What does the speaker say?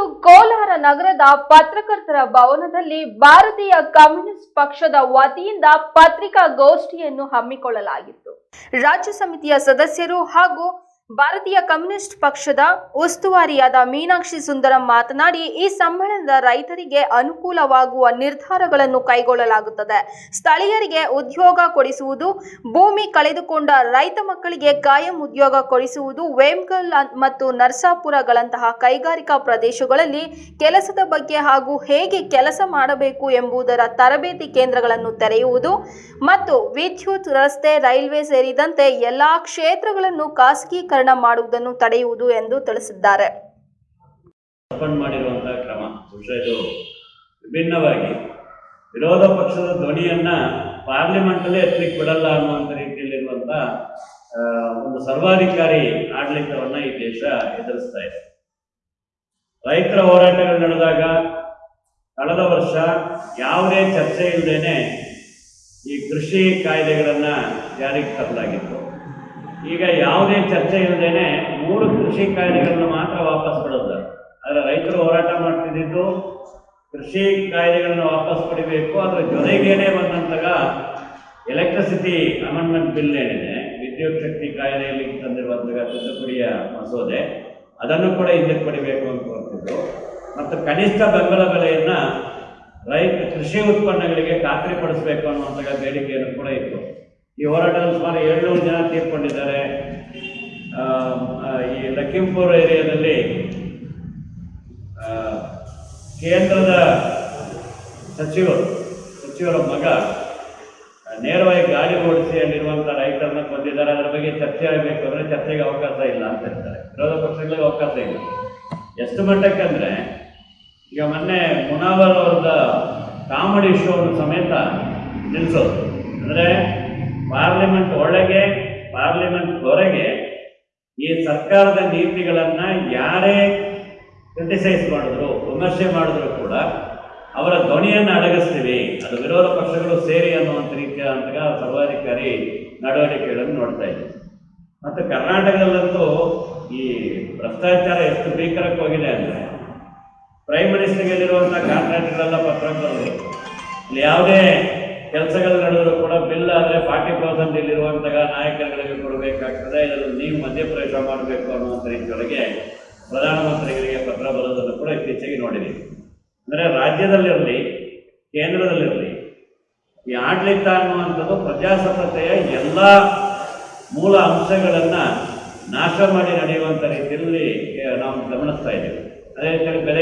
ಇಂದು ಕೋಲಾರ ನಗರದ ಪತ್ರಕರ್ತರ ಭವನದಲ್ಲಿ ಭಾರತೀಯ ಕಮ್ಯುನಿಸ್ಟ್ ಪಕ್ಷದ ವತಿಯಿಂದ ಪತ್ರಿಕಾಗೋಷ್ಠಿಯನ್ನು ಹಮ್ಮಿಕೊಳ್ಳಲಾಗಿತ್ತು. ರಾಜ್ಯ ಸಮಿತಿಯ ಸದಸ್ಯರು ಹಾಗೂ ಭಾರತೀಯ ಕಮ್ಯುನಿಸ್ಟ್ ಪಕ್ಷದ ಉಸ್ತುವಾರಿಯಾದ ಮೀನಾಕ್ಷಿ ಸುಂದರಂ ಮಾತನಾಡಿ, ಈ ಸಮ್ಮೇಳನದ ರೈತರಿಗೆ ಅನುಕೂಲವಾಗುವ ನಿರ್ಧಾರಗಳನ್ನು ಕೈಗೊಳ್ಳಲಾಗುತ್ತದೆ. ಸ್ಥಳೀಯರಿಗೆ ಉದ್ಯೋಗ ಕೊಡಿಸುವುದು, ಭೂಮಿ ಕಳೆದುಕೊಂಡ ರೈತ ಮಕ್ಕಳಿಗೆ ಕಾಯಂ ಉದ್ಯೋಗ ಕೊಡಿಸುವುದು ವೇಮ್ಗಲ್ ಮತ್ತು ನರ್ಸಾಪುರಗಳಂತಹ ಕೈಗಾರಿಕಾ ಪ್ರದೇಶಗಳಲ್ಲಿ ಕೆಲಸದ ಬಗ್ಗೆ ಹಾಗೂ ಹೇಗೆ ಕೆಲಸ ಮಾಡಬೇಕು ಎಂಬುದರ ತರಬೇತಿ ಕೇಂದ್ರಗಳನ್ನು ತೆರೆಯುವುದು ಮತ್ತು ವಿದ್ಯುತ್ ರಸ್ತೆ, ರೈಲ್ವೆ ಸೇರಿದಂತೆ ಎಲ್ಲಾ ಕ್ಷೇತ್ರಗಳನ್ನು ಖಾಸಗೀಕರಣ ಮಾಡುವುದನ್ನು ತಡೆಯುವುದು ಎಂದು ತಿಳಿಸಿದ್ದಾರೆ. ಕ್ರಮ ಇದು ವಿಭಿನ್ನವಾಗಿ ವಿರೋಧ ಪಕ್ಷದ ಧ್ವನಿಯನ್ನ ಅಲ್ಲಿ ಎತ್ತಲಿಕ್ಕೆ ಬಿಡಲ್ಲ ಅನ್ನುವಂಥ ರೀತಿಯಲ್ಲಿರುವಂಥ ಆ, ಒಂದು ಸರ್ವಾಧಿಕಾರಿ ಆಡಳಿತವನ್ನ ಈ ದೇಶ ಎದುರಿಸ್ತಾ ಇದೆ. ರೈತರ ಹೋರಾಟಗಳು ನಡೆದಾಗ ಕಳೆದ ವರ್ಷ ಯಾವುದೇ ಚರ್ಚೆ ಇಲ್ಲದೇನೆ ಈ ಕೃಷಿ ಕಾಯ್ದೆಗಳನ್ನ ಜಾರಿಗೆ ತರಲಾಗಿತ್ತು. ಈಗ ಯಾವುದೇ ಚರ್ಚೆ ಇಲ್ಲದೇನೆ ಮೂರು ಕೃಷಿ ಕಾಯ್ದೆಗಳನ್ನು ಮಾತ್ರ ವಾಪಸ್ ಬಿಡೋದು. ಆದರೆ ರೈತರು ಹೋರಾಟ ಮಾಡ್ತಿದ್ದಿದ್ದು ಕೃಷಿ ಕಾಯ್ದೆಗಳನ್ನು ವಾಪಸ್ ಪಡಿಬೇಕು ಅದರ ಜೊತೆಗೇನೆ ಬಂದಂತಾಗ ಎಲೆಕ್ಟ್ರಿಸಿಟಿ ಅಮೆಂಡ್ಮೆಂಟ್ ಬಿಲ್ ಏನಿದೆ, ವಿದ್ಯುತ್ ಶಕ್ತಿ ಕಾಯ್ದೆಯಲ್ಲಿ ತಂದಿರುವಂತಹ ತಿದ್ದುಪಡಿಯ ಮಸೂದೆ, ಅದನ್ನು ಕೂಡ ಹಿಂದಕ್ಕೆ ಪಡಿಬೇಕು ಅಂತ ಹೊರಟಿದ್ದು ಮತ್ತು ಕನಿಷ್ಠ ಬೆಂಬಲ ಬೆಲೆಯನ್ನ ರೈತ ಕೃಷಿ ಉತ್ಪನ್ನಗಳಿಗೆ ಖಾತ್ರಿಪಡಿಸಬೇಕು ಅನ್ನುವಂತಹ ಬೇಡಿಕೆಯನ್ನು ಕೂಡ ಇತ್ತು. ಈ ಹೋರಾಟದಲ್ಲಿ ಸುಮಾರು ಏಳ್ನೂರು ಜನ ತೀರ್ಕೊಂಡಿದ್ದಾರೆ. ಈ ಲಖೀಂಪುರ್ ಏರಿಯಾದಲ್ಲಿ ಕೇಂದ್ರದ ಸಚಿವರು, ಸಚಿವರ ಮಗ ನೇರವಾಗಿ ಗಾಡಿ ಓಡಿಸಿ ಅಲ್ಲಿರುವಂಥ ರೈತರನ್ನ ಕೊಂದಿದ್ದಾರೆ. ಅದರ ಬಗ್ಗೆ ಚರ್ಚೆ ಆಗಬೇಕು ಅಂದರೆ ಚರ್ಚೆಗೆ ಅವಕಾಶ ಇಲ್ಲ ಅಂತ ಹೇಳ್ತಾರೆ. ವಿರೋಧ ಪಕ್ಷಗಳಿಗೆ ಅವಕಾಶ ಇಲ್ಲ. ಎಷ್ಟು ಮಟ್ಟಕ್ಕೆ ಅಂದರೆ, ಈಗ ಮೊನ್ನೆ ಮುನಾವರ್ ಅವ್ರದ ಕಾಮಿಡಿ ಶೋ ಸಮೇತ ನಿಲ್ಲಿಸೋದು ಅಂದರೆ ಪಾರ್ಲಿಮೆಂಟ್ ಒಳಗೆ, ಪಾರ್ಲಿಮೆಂಟ್ ಹೊರಗೆ ಈ ಸರ್ಕಾರದ ನೀತಿಗಳನ್ನು ಯಾರೇ ಕ್ರಿಟಿಸೈಸ್ ಮಾಡಿದ್ರು, ವಿಮರ್ಶೆ ಮಾಡಿದ್ರು ಕೂಡ ಅವರ ಧ್ವನಿಯನ್ನು ಅಡಗಿಸ್ತೀವಿ. ಅದು ವಿರೋಧ ಪಕ್ಷಗಳು ಸೇರಿ ಅನ್ನುವಂಥ ರೀತಿಯ ಸರ್ವಾಧಿಕಾರಿ ನಡವಳಿಕೆಗಳನ್ನು ನೋಡ್ತಾ ಇದ್ದೀವಿ ಮತ್ತು ಕರ್ನಾಟಕದಲ್ಲಂತೂ ಈ ಭ್ರಷ್ಟಾಚಾರ ಎಷ್ಟು ಭೀಕರಕ್ಕೆ ಹೋಗಿದೆ ಅಂದರೆ, ಪ್ರೈಮ್ ಮಿನಿಸ್ಟರ್ಗೆಲ್ಲಿರುವಂಥ ಕಾಂಟ್ರಾಕ್ಟ್ಗಳೆಲ್ಲ ಪತ್ರಕರ್ತರು ಇಲ್ಲಿ ಯಾವುದೇ ಕೆಲಸಗಳು ನಡೆದರೂ ಕೂಡ ಬಿಲ್ ಆದರೆ ಫಾರ್ಟಿ ಪರ್ಸೆಂಟ್ ಇಲ್ಲಿರುವಂತಹ ನಾಯಕರುಗಳಿಗೆ ಕೊಡಬೇಕಾಗ್ತದೆ. ಇದನ್ನು ನೀವು ಮಧ್ಯಪ್ರವೇಶ ಮಾಡಬೇಕು ಅನ್ನುವಂಥ ರೀತಿಯೊಳಗೆ ಪ್ರಧಾನಮಂತ್ರಿಗಳಿಗೆ ಪತ್ರ ಬರೋದನ್ನು ಕೂಡ ಇತ್ತೀಚೆಗೆ ನೋಡಿದೆ ಅಂದರೆ ರಾಜ್ಯದಲ್ಲಿರಲಿ, ಕೇಂದ್ರದಲ್ಲಿರಲಿ, ಈ ಆಡಳಿತ ಅನ್ನುವಂಥದ್ದು ಪ್ರಜಾಸತ್ತತೆಯ ಎಲ್ಲ ಮೂಲ ಅಂಶಗಳನ್ನು ನಾಶ ಮಾಡಿ ನಡೆಯುವಂಥ ರೀತಿಯಲ್ಲಿ, ನಾವು ಗಮನಿಸ್ತಾ ಇದ್ದೇವೆ. ಅದೇ ರೀತಿಯಲ್ಲಿ ಬೆಲೆ